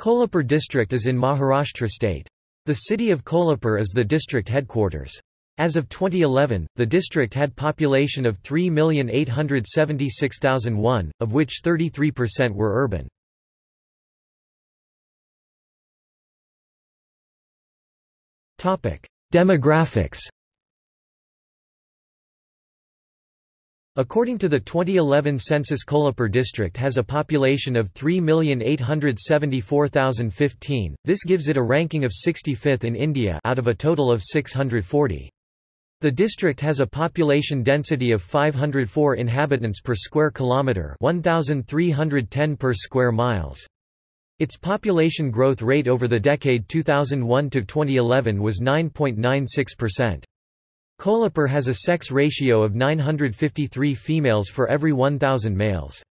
Kolhapur district is in Maharashtra state. The city of Kolhapur is the district headquarters. As of 2011, the district had population of 3,876,001, of which 33% were urban. Demographics According to the 2011 census Kolhapur district has a population of 3,874,015, this gives it a ranking of 65th in India out of a total of 640. The district has a population density of 504 inhabitants per square kilometre 1,310 per square miles. Its population growth rate over the decade 2001–2011 was 9.96%. Kolhapur has a sex ratio of 953 females for every 1,000 males.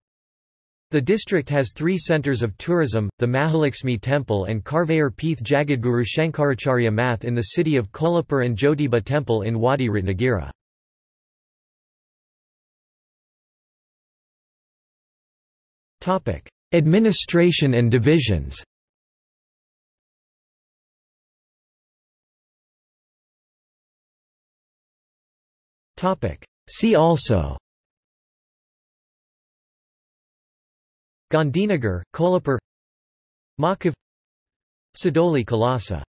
The district has three centres of tourism, the Mahalakshmi Temple and Karvair Peeth Jagadguru Shankaracharya Math in the city of Kolhapur and Jyotiba Temple in Wadi Ratnagiri. Administration and divisions See also. Gandhinagar, Kolhapur. Makhav Sadoli Khalasa